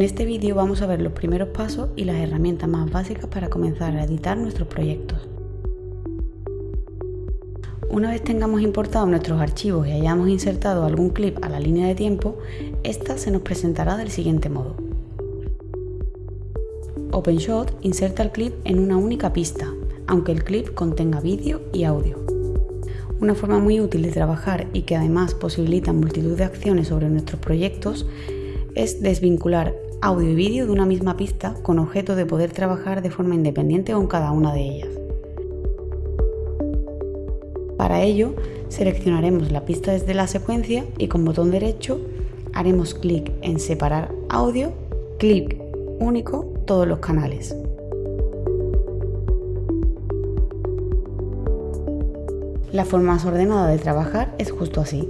En este vídeo vamos a ver los primeros pasos y las herramientas más básicas para comenzar a editar nuestros proyectos. Una vez tengamos importado nuestros archivos y hayamos insertado algún clip a la línea de tiempo, esta se nos presentará del siguiente modo. OpenShot inserta el clip en una única pista, aunque el clip contenga vídeo y audio. Una forma muy útil de trabajar y que además posibilita multitud de acciones sobre nuestros proyectos es desvincular audio y vídeo de una misma pista con objeto de poder trabajar de forma independiente con cada una de ellas. Para ello, seleccionaremos la pista desde la secuencia y con botón derecho haremos clic en Separar audio, clic único todos los canales. La forma más ordenada de trabajar es justo así.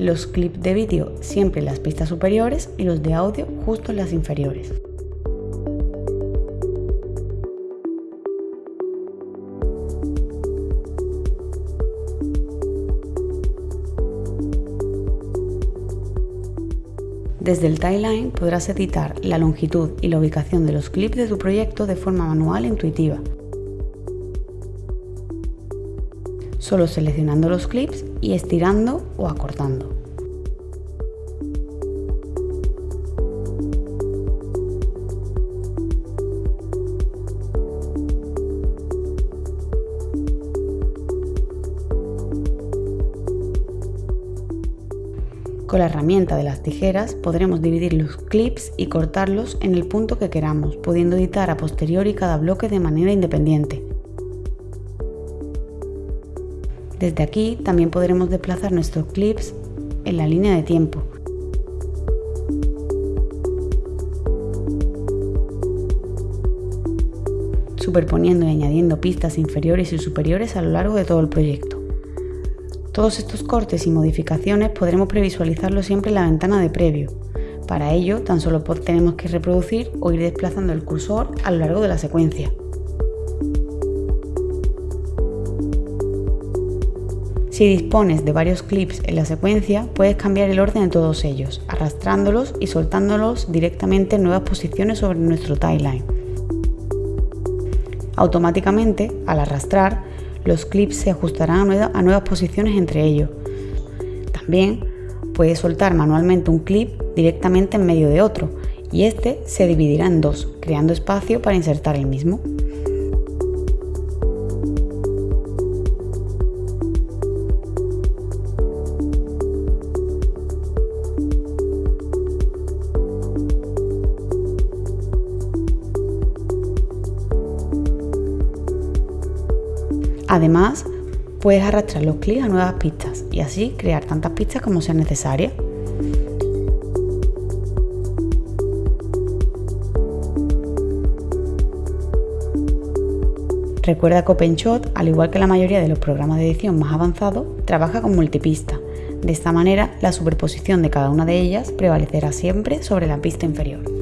Los clips de vídeo siempre en las pistas superiores y los de audio justo en las inferiores. Desde el timeline podrás editar la longitud y la ubicación de los clips de tu proyecto de forma manual e intuitiva. Solo seleccionando los clips y estirando o acortando. Con la herramienta de las tijeras podremos dividir los clips y cortarlos en el punto que queramos, pudiendo editar a posteriori cada bloque de manera independiente. Desde aquí también podremos desplazar nuestros clips en la línea de tiempo. superponiendo y añadiendo pistas inferiores y superiores a lo largo de todo el proyecto. Todos estos cortes y modificaciones podremos previsualizarlo siempre en la ventana de previo. Para ello, tan solo tenemos que reproducir o ir desplazando el cursor a lo largo de la secuencia. Si dispones de varios clips en la secuencia, puedes cambiar el orden de todos ellos, arrastrándolos y soltándolos directamente en nuevas posiciones sobre nuestro timeline. Automáticamente, al arrastrar, los clips se ajustarán a nuevas posiciones entre ellos. También puedes soltar manualmente un clip directamente en medio de otro y este se dividirá en dos, creando espacio para insertar el mismo. Además, puedes arrastrar los clics a nuevas pistas y así crear tantas pistas como sean necesarias. Recuerda que OpenShot, al igual que la mayoría de los programas de edición más avanzados, trabaja con multipista. De esta manera, la superposición de cada una de ellas prevalecerá siempre sobre la pista inferior.